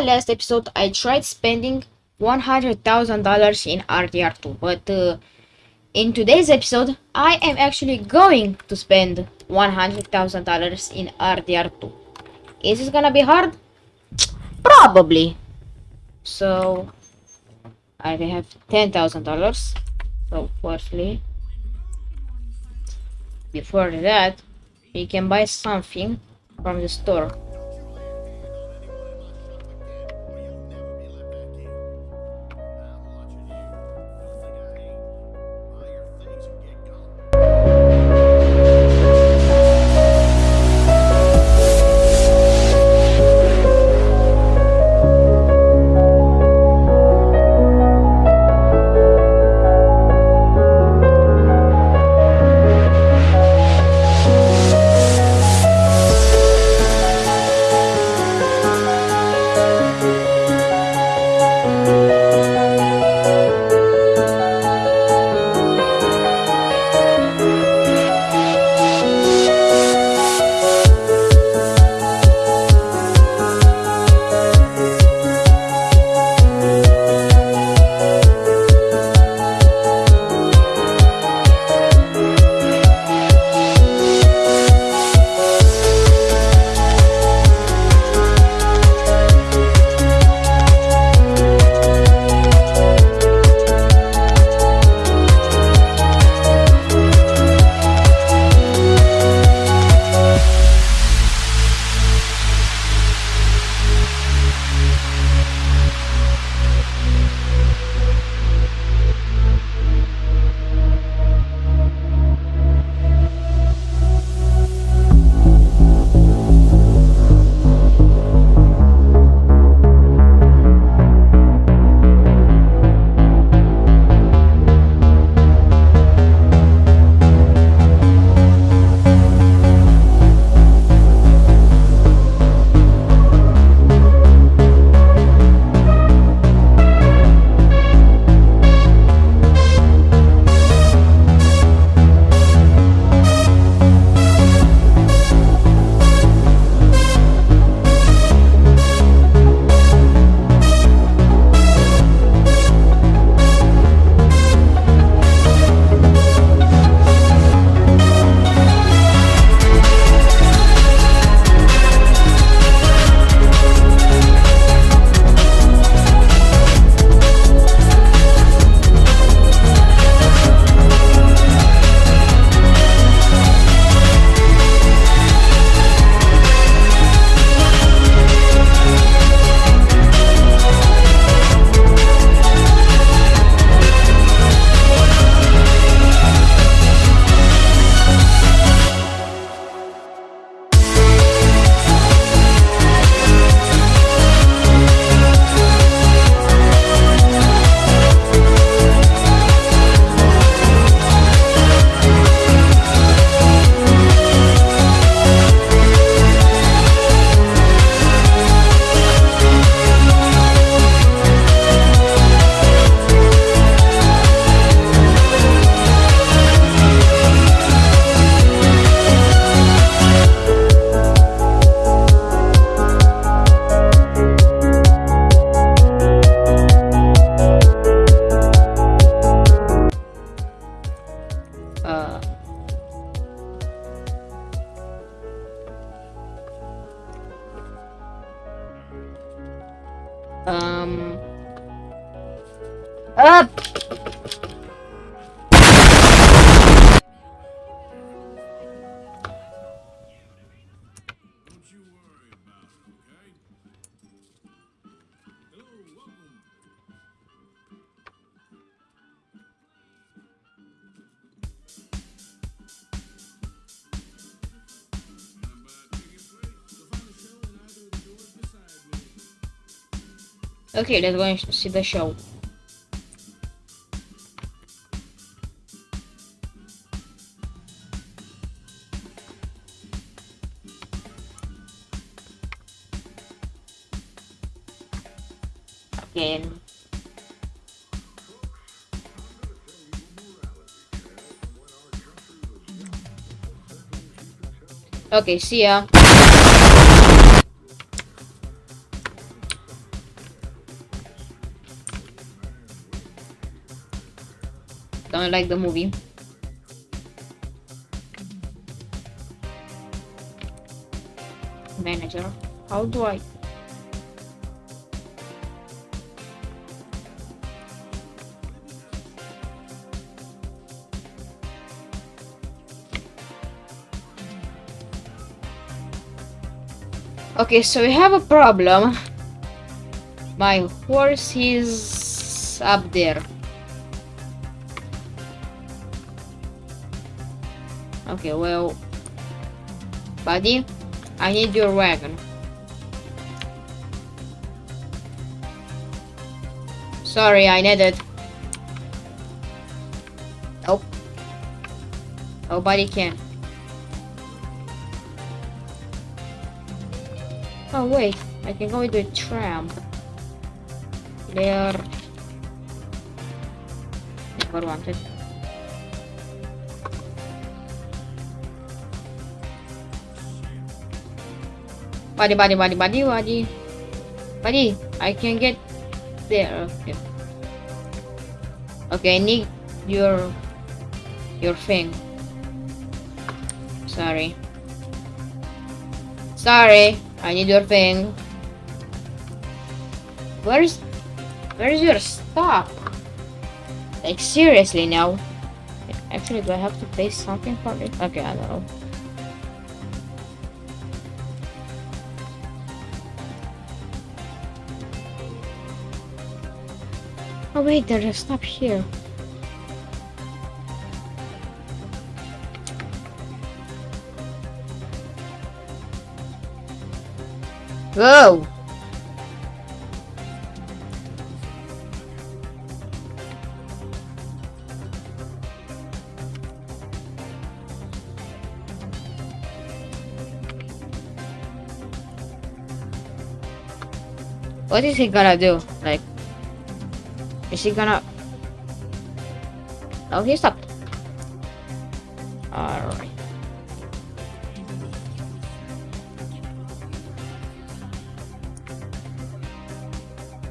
Last episode, I tried spending $100,000 in RDR2, but uh, in today's episode, I am actually going to spend $100,000 in RDR2. Is this gonna be hard? Probably. So, I have $10,000. So, firstly, before that, we can buy something from the store. Okay, let's go and see the show. Again. Okay, see ya. Unlike the movie. Manager, how do I? Okay, so we have a problem. My horse is up there. Okay, well, buddy, I need your wagon. Sorry, I need it. Nope. Nobody can. Oh wait, I can go with a tram. There. Never wanted. Buddy, buddy, buddy, buddy, buddy. Buddy, I can get there. Okay. Okay, I need your your thing. Sorry. Sorry, I need your thing. Where's where's your stop? Like seriously now. Actually, do I have to pay something for it? Okay, I don't know. Oh wait, there's a stop here. Whoa! What is he gonna do? Like, is he gonna... Oh, he stopped. Alright.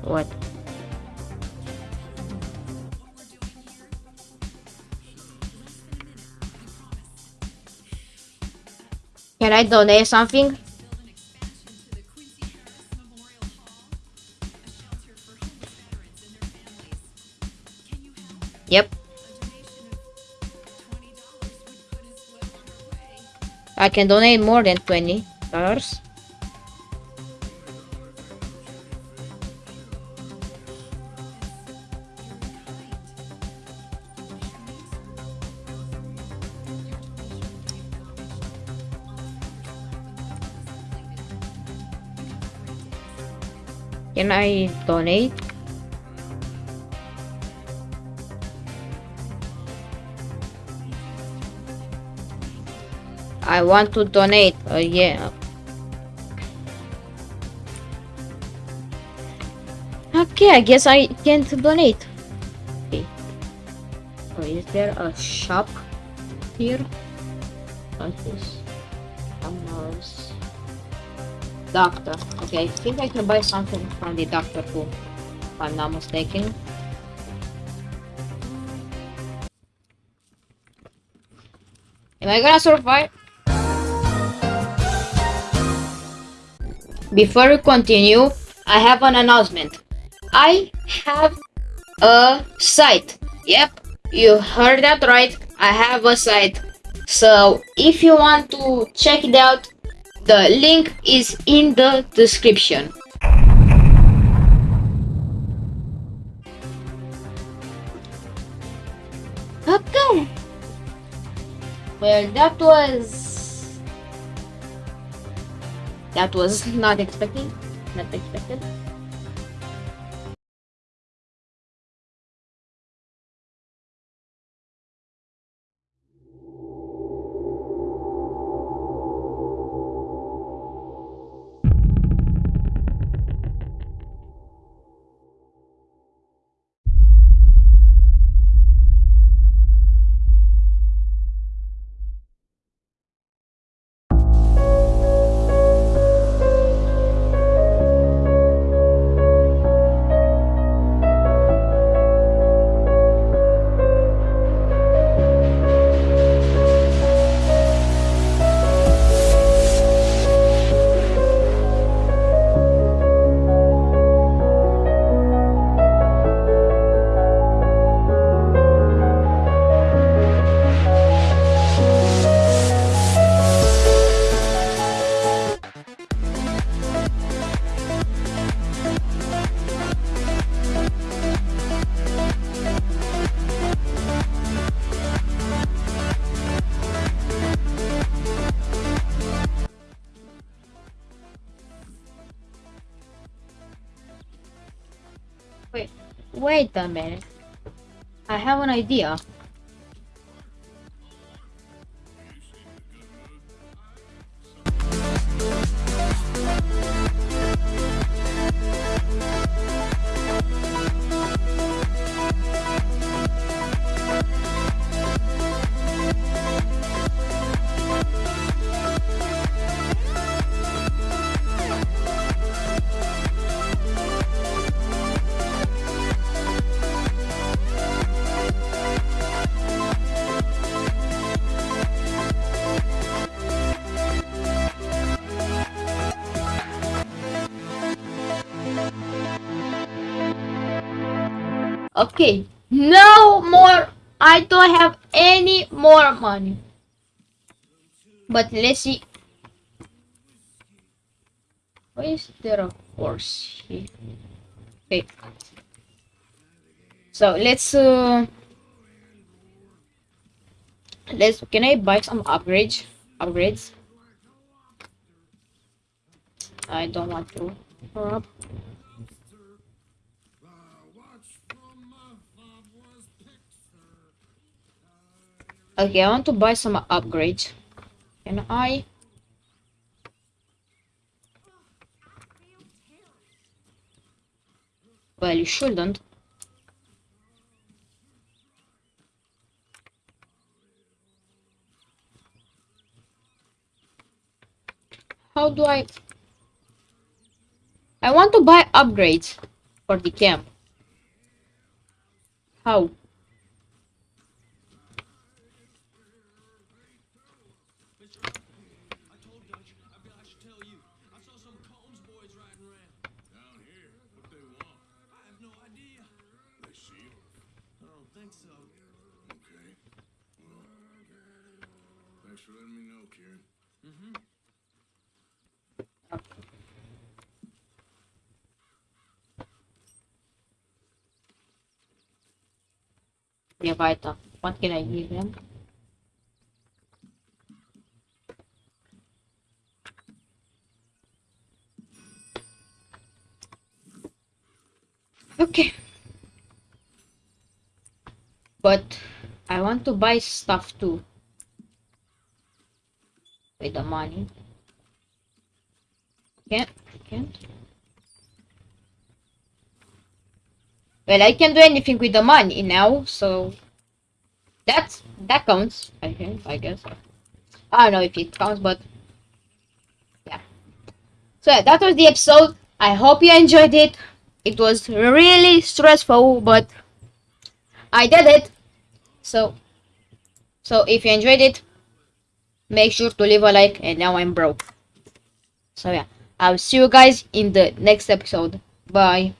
What? Can I donate something? I can donate more than twenty dollars. Can I donate? I want to donate. Uh, yeah. Okay, I guess I can't donate. Okay. So is there a shop here? What is Amars Doctor. Okay, I think I can buy something from the doctor too. If I'm not mistaken. Am I gonna survive? Before we continue, I have an announcement. I have a site. Yep, you heard that right. I have a site. So if you want to check it out, the link is in the description. Okay. Well, that was that was not expected. Not expected. Wait a minute. I have an idea. Okay, no more. I don't have any more money. But let's see. Why is there a horse here? Okay. So let's uh let's can I buy some upgrades? Upgrades? I don't want to. Up. Okay, I want to buy some upgrades. Can I? Well, you shouldn't. How do I... I want to buy upgrades for the camp. How? Down here, what they want? I have no idea. They see you? I don't think so. Okay. Well, thanks for letting me know, Kieran. Mm-hmm. Yeah, weiter. What can I give them? Okay. But I want to buy stuff too. With the money. Can't, can't. Well, I can do anything with the money now, so that's that counts. I think, I guess. I don't know if it counts, but yeah. So yeah, that was the episode. I hope you enjoyed it. It was really stressful, but I did it. So, so if you enjoyed it, make sure to leave a like. And now I'm broke. So yeah, I'll see you guys in the next episode. Bye.